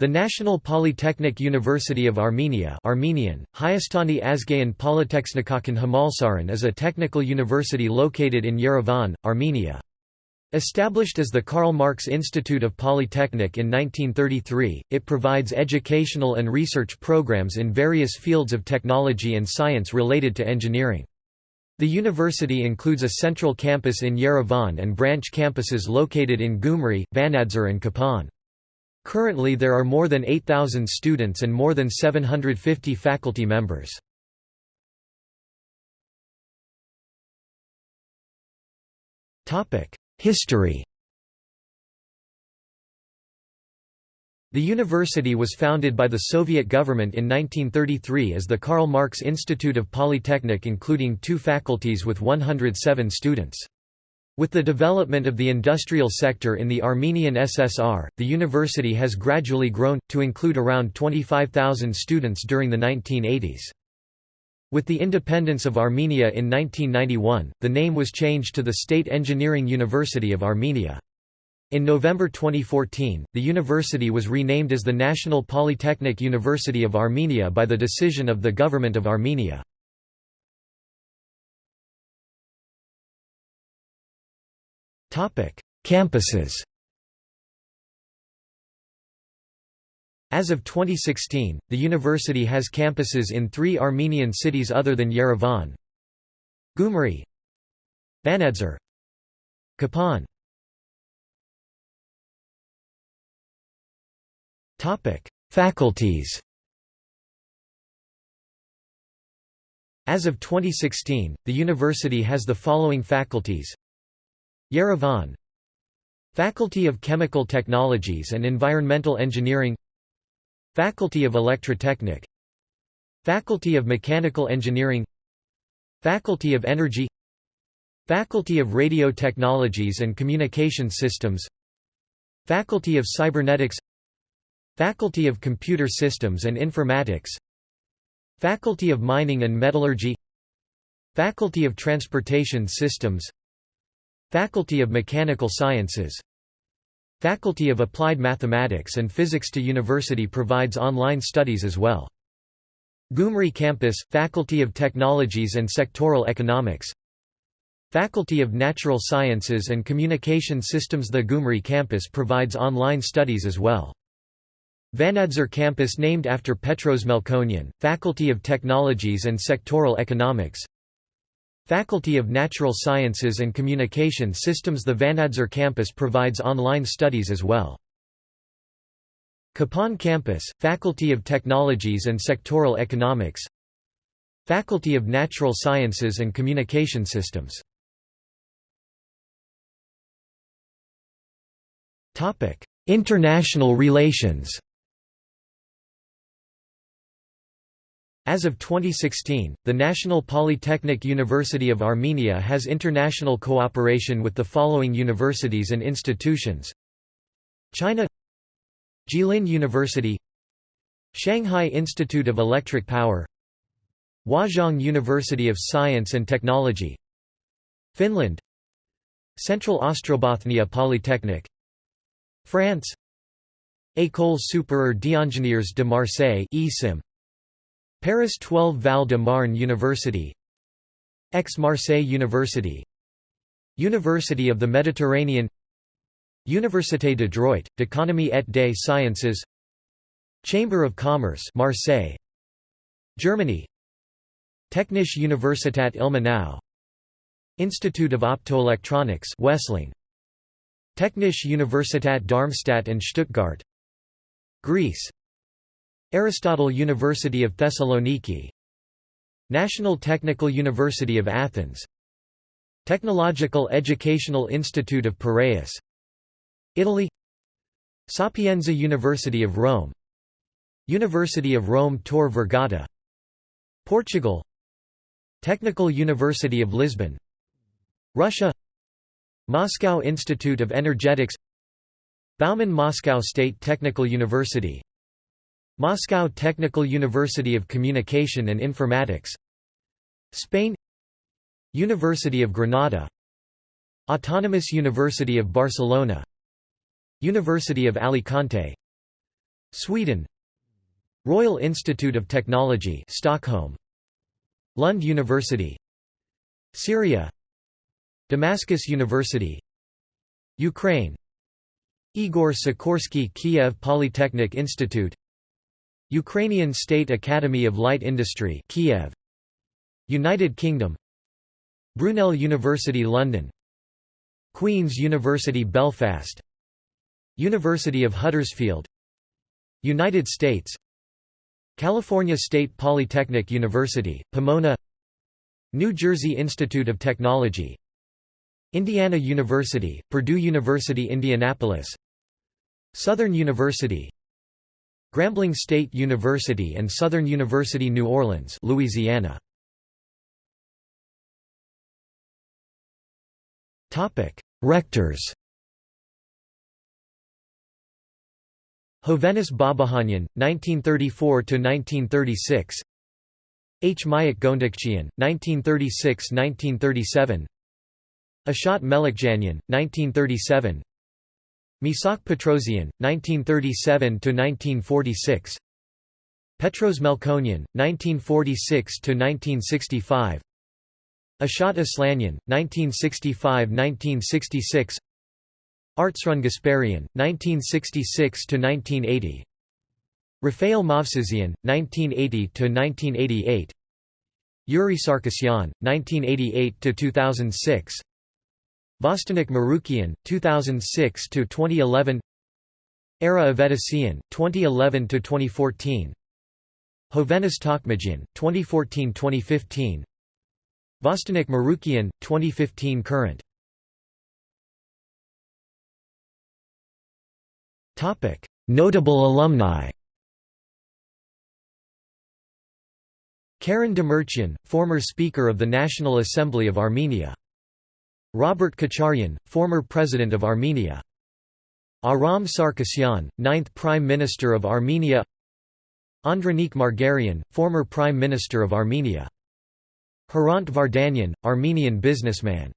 The National Polytechnic University of Armenia Armenian, Hayastani Azgayan Polytechnikakhan Hamalsaran is a technical university located in Yerevan, Armenia. Established as the Karl Marx Institute of Polytechnic in 1933, it provides educational and research programs in various fields of technology and science related to engineering. The university includes a central campus in Yerevan and branch campuses located in Gyumri, Vanadzor and Kapan. Currently there are more than 8,000 students and more than 750 faculty members. History The university was founded by the Soviet government in 1933 as the Karl Marx Institute of Polytechnic including two faculties with 107 students. With the development of the industrial sector in the Armenian SSR, the university has gradually grown, to include around 25,000 students during the 1980s. With the independence of Armenia in 1991, the name was changed to the State Engineering University of Armenia. In November 2014, the university was renamed as the National Polytechnic University of Armenia by the decision of the Government of Armenia. Campuses. As of 2016, the university has campuses in three Armenian cities other than Yerevan Gyumri Vanadzor Kapan. Faculties. As of 2016, the university has the following faculties Yerevan Faculty of Chemical Technologies and Environmental Engineering Faculty of Electrotechnic Faculty of Mechanical Engineering Faculty of Energy Faculty of Radio Technologies and Communication Systems Faculty of Cybernetics Faculty of Computer Systems and Informatics Faculty of Mining and Metallurgy Faculty of Transportation Systems Faculty of Mechanical Sciences Faculty of Applied Mathematics and Physics to University provides online studies as well. Gyumri Campus, Faculty of Technologies and Sectoral Economics Faculty of Natural Sciences and Communication Systems The Gyumri campus provides online studies as well. Vanadzor campus named after Petros Melkonyan, Faculty of Technologies and Sectoral Economics Faculty of Natural Sciences and Communication Systems The Vanadzor campus provides online studies as well. Kapan campus, Faculty of Technologies and Sectoral Economics. Faculty of Natural Sciences and Communication Systems. International relations As of 2016, the National Polytechnic University of Armenia has international cooperation with the following universities and institutions China Jilin University Shanghai Institute of Electric Power Huazhong University of Science and Technology Finland Central Ostrobothnia Polytechnic France École supérieure d'ingénieurs de Marseille ESIM Paris 12 Val de Marne University Aix-Marseille University University of the Mediterranean Université de Droit, d'Économie et des Sciences Chamber of Commerce Marseille Germany Technische Universität Ilmenau Institute of Optoelectronics Wessling Technische Universität Darmstadt and Stuttgart Greece Aristotle University of Thessaloniki National Technical University of Athens Technological Educational Institute of Piraeus Italy Sapienza University of Rome University of Rome Tor Vergata Portugal Technical University of Lisbon Russia Moscow Institute of Energetics Bauman Moscow State Technical University Moscow Technical University of Communication and Informatics. Spain. University of Granada. Autonomous University of Barcelona. University of Alicante. Sweden. Royal Institute of Technology Stockholm. Lund University. Syria. Damascus University. Ukraine. Igor Sikorsky Kiev Polytechnic Institute Ukrainian State Academy of Light Industry Kiev. United Kingdom. Brunel University London. Queen's University Belfast. University of Huddersfield. United States. California State Polytechnic University, Pomona. New Jersey Institute of Technology. Indiana University, Purdue University Indianapolis. Southern University Grambling State University and Southern University New Orleans Louisiana. Rectors. Hovhannes Babahanyan, 1934–1936 H. Mayak Gondakchian, 1936–1937 Ashat Melikjanyan, 1937 Misak Petrosian, 1937–1946 Petros Melkonyan, 1946–1965 Ashat Aslanyan, 1965–1966 Artsrun Gasparian, 1966–1980 Raphael Movsesian, 1980–1988 Yuri Sarkisyan, 1988–2006 Vostonik Marukian, 2006–2011 Era Avedisian, 2011–2014 Hovhannes Tokmajian, 2014–2015 Vostonik Marukian, 2015 current. Topic: Notable alumni. Karen Demirchian, former Speaker of the National Assembly of Armenia. Robert Kocharyan, former President of Armenia. Aram Sarkisyan, ninth Prime Minister of Armenia Andranik Margarian, former Prime Minister of Armenia. Hrant Vardanyan, Armenian businessman.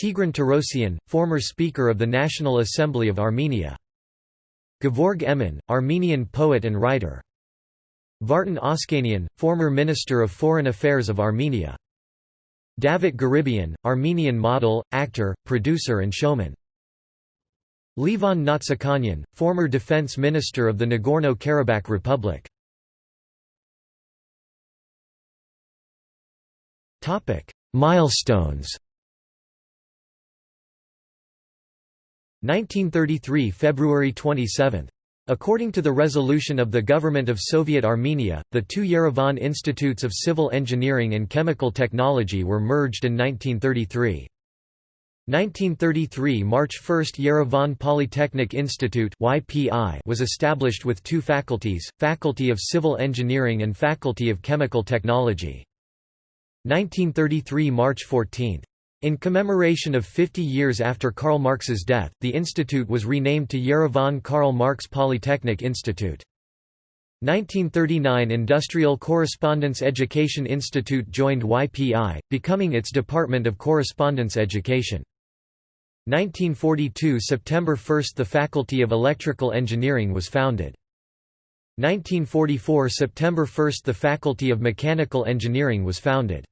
Tigran Torosyan, former Speaker of the National Assembly of Armenia. Gevorg Emin, Armenian poet and writer. Vartan Oskanian, former Minister of Foreign Affairs of Armenia. Davit Garibian, Armenian model, actor, producer and showman. Levon Mnatsakanyan, former Defense Minister of the Nagorno-Karabakh Republic. Topic: Milestones 1933 February 27. According to the resolution of the Government of Soviet Armenia, the two Yerevan Institutes of Civil Engineering and Chemical Technology were merged in 1933. 1933 March 1 Yerevan Polytechnic Institute was established with two faculties, Faculty of Civil Engineering and Faculty of Chemical Technology. 1933 March 14 in commemoration of 50 years after Karl Marx's death, the institute was renamed to Yerevan Karl Marx Polytechnic Institute. 1939 Industrial Correspondence Education Institute joined YPI, becoming its Department of Correspondence Education. 1942 September 1 The Faculty of Electrical Engineering was founded. 1944 September 1 The Faculty of Mechanical Engineering was founded.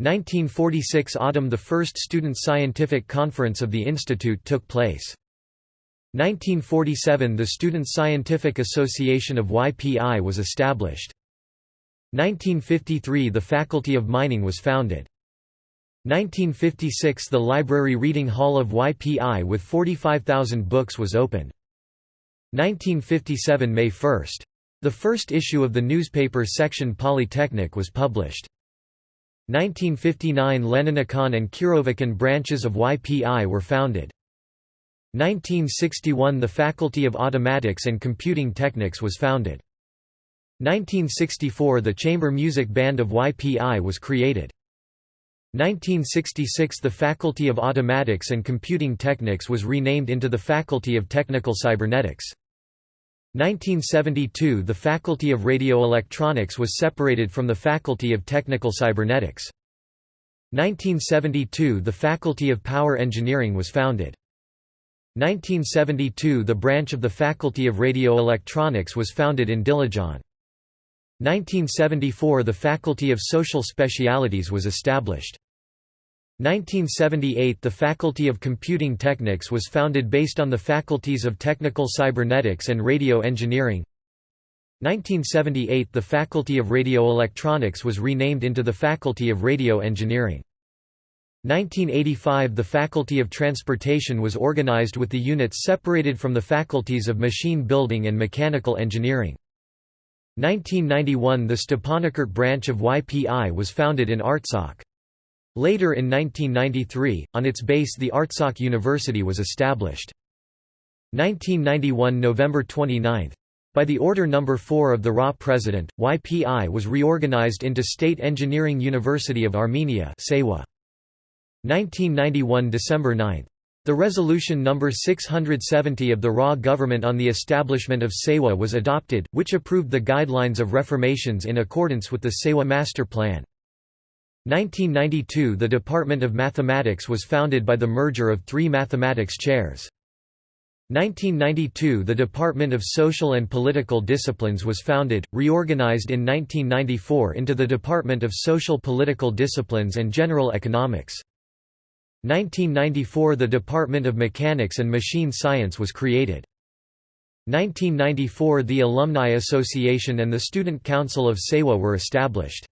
1946 autumn The first Student Scientific Conference of the Institute took place. 1947 The Student Scientific Association of YPI was established. 1953 The Faculty of Mining was founded. 1956 The Library Reading Hall of YPI with 45,000 books was opened. 1957 May 1. The first issue of the newspaper section Polytechnic was published. 1959 Leninakan and Kirovakan branches of YPI were founded. 1961 The Faculty of Automatics and Computing Techniques was founded. 1964 The Chamber Music Band of YPI was created. 1966 The Faculty of Automatics and Computing Techniques was renamed into the Faculty of Technical Cybernetics. 1972 The Faculty of Radioelectronics was separated from the Faculty of Technical Cybernetics. 1972 The Faculty of Power Engineering was founded. 1972 The branch of the Faculty of Radio Electronics was founded in Dilijan. 1974 The Faculty of Social Specialities was established. 1978 The Faculty of Computing Technics was founded based on the faculties of Technical Cybernetics and Radio Engineering. 1978 The Faculty of Radio Electronics was renamed into the Faculty of Radio Engineering. 1985 The Faculty of Transportation was organized with the units separated from the faculties of Machine Building and Mechanical Engineering. 1991 The Stepanakert branch of YPI was founded in Artsakh. Later in 1993, on its base the Artsakh University was established. 1991 November 29 by the Order No. 4 of the RA President, YPI was reorganized into State Engineering University of Armenia 1991 December 9. The resolution No. 670 of the RA government on the establishment of SEUA was adopted, which approved the guidelines of reformations in accordance with the SEUA Master Plan. 1992 The Department of Mathematics was founded by the merger of three mathematics chairs. 1992 The Department of Social and Political Disciplines was founded, reorganized in 1994 into the Department of Social Political Disciplines and General Economics. 1994 The Department of Mechanics and Machine Science was created. 1994 The Alumni Association and the Student Council of SEUA were established.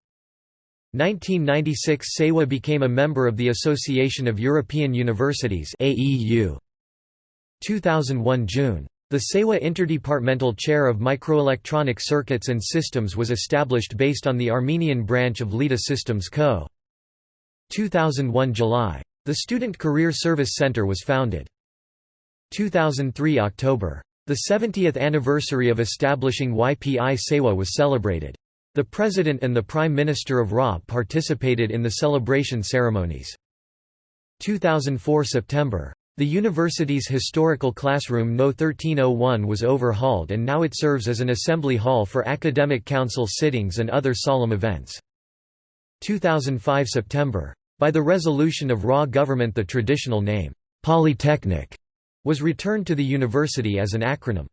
1996 SEUA became a member of the Association of European Universities AEU. 2001 June. The SEUA Interdepartmental Chair of Microelectronic Circuits and Systems was established based on the Armenian branch of LEDA Systems Co. 2001 July. The Student Career Service Center was founded. 2003 October. The 70th anniversary of establishing YPI SEUA was celebrated. The President and the Prime Minister of RA participated in the celebration ceremonies. 2004 September. The university's historical classroom No 1301 was overhauled and now it serves as an assembly hall for academic council sittings and other solemn events. 2005 September. By the resolution of RA government the traditional name, Polytechnic, was returned to the university as an acronym.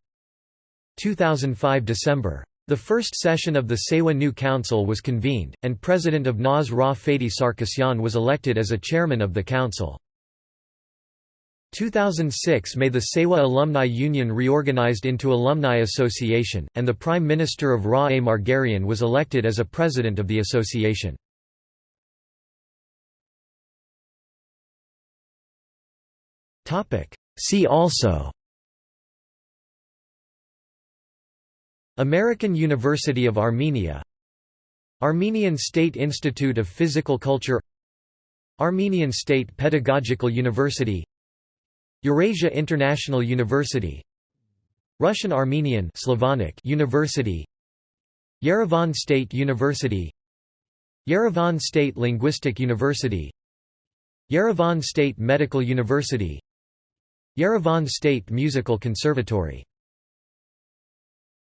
2005 December. The first session of the SEUA New Council was convened, and President of NAS Ra Fadey Sarkisyan was elected as a chairman of the council. 2006 May the SEUA Alumni Union reorganized into Alumni Association, and the Prime Minister of Ra A. Margarian was elected as a president of the association. See also American University of Armenia. Armenian State Institute of Physical Culture. Armenian State Pedagogical University. Eurasia International University. Russian Armenian Slavonic University. Yerevan State University. Yerevan State Linguistic University. Yerevan State Medical University. Yerevan State Musical Conservatory